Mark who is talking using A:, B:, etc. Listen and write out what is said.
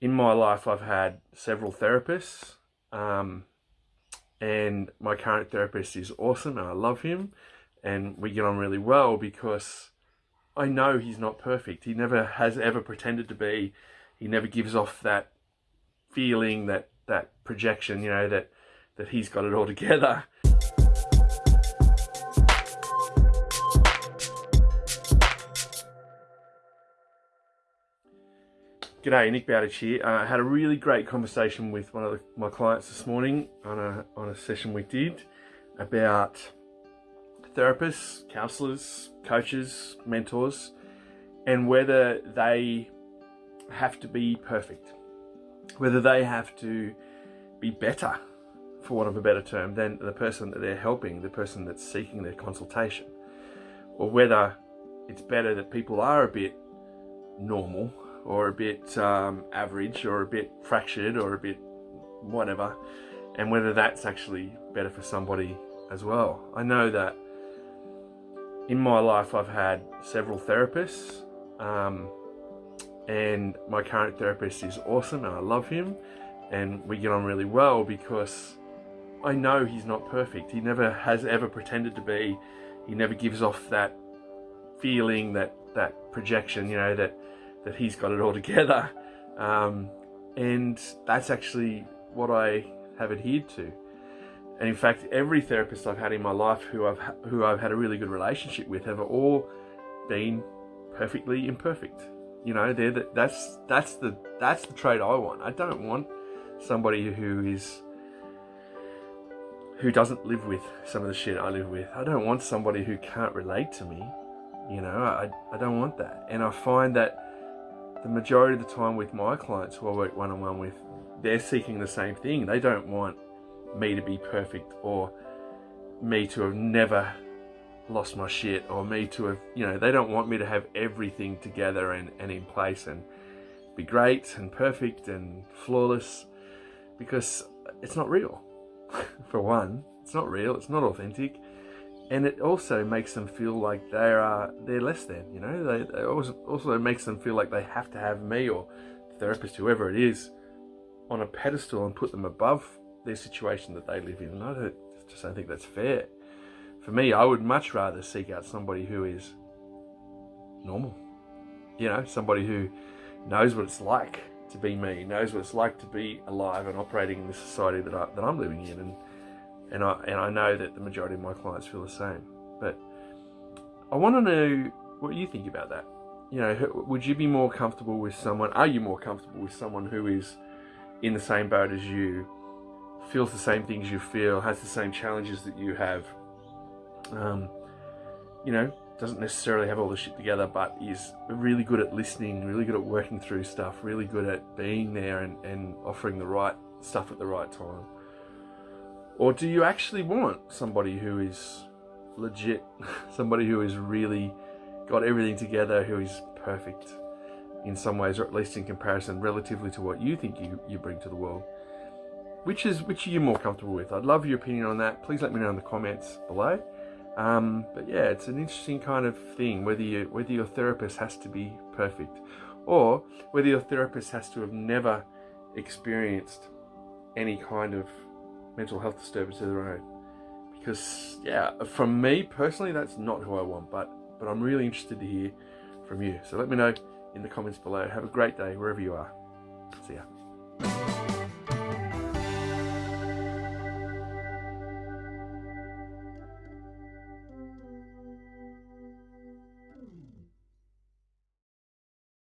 A: in my life, I've had several therapists, um, and my current therapist is awesome, and I love him, and we get on really well because I know he's not perfect. He never has ever pretended to be. He never gives off that feeling, that that projection, you know, that that he's got it all together. G'day, Nick Bowditch here. Uh, I had a really great conversation with one of the, my clients this morning on a, on a session we did about therapists, counsellors, coaches, mentors, and whether they have to be perfect, whether they have to be better, for want of a better term, than the person that they're helping, the person that's seeking their consultation, or whether it's better that people are a bit normal or a bit um, average or a bit fractured or a bit whatever and whether that's actually better for somebody as well. I know that in my life I've had several therapists um, and my current therapist is awesome and I love him and we get on really well because I know he's not perfect. He never has ever pretended to be. He never gives off that feeling, that, that projection, you know, that that he's got it all together. Um, and that's actually what I have adhered to. And in fact, every therapist I've had in my life who I've who I've had a really good relationship with have all been perfectly imperfect. You know, they're the, that's that's the that's the trait I want. I don't want somebody who is who doesn't live with some of the shit I live with. I don't want somebody who can't relate to me. You know, I, I don't want that. And I find that the majority of the time with my clients who I work one-on-one with, they're seeking the same thing. They don't want me to be perfect or me to have never lost my shit or me to have, you know, they don't want me to have everything together and, and in place and be great and perfect and flawless because it's not real. For one, it's not real, it's not authentic and it also makes them feel like they are uh, they're less than you know? They, they also also makes them feel like they have to have me or the therapist whoever it is on a pedestal and put them above their situation that they live in. And I don't, just don't think that's fair. For me I would much rather seek out somebody who is normal. You know somebody who knows what it's like to be me knows what it's like to be alive and operating in the society that, I, that I'm living in. And and I and I know that the majority of my clients feel the same. But I want to know what you think about that. You know, would you be more comfortable with someone? Are you more comfortable with someone who is in the same boat as you, feels the same things you feel, has the same challenges that you have? Um, you know, doesn't necessarily have all the shit together, but is really good at listening, really good at working through stuff, really good at being there and, and offering the right stuff at the right time. Or do you actually want somebody who is legit, somebody who is really got everything together, who is perfect in some ways, or at least in comparison relatively to what you think you, you bring to the world? Which is which are you more comfortable with? I'd love your opinion on that. Please let me know in the comments below. Um, but yeah, it's an interesting kind of thing whether you whether your therapist has to be perfect or whether your therapist has to have never experienced any kind of mental health disturbance of their own. Because, yeah, from me personally, that's not who I want, but, but I'm really interested to hear from you. So let me know in the comments below. Have a great day wherever you are. See ya.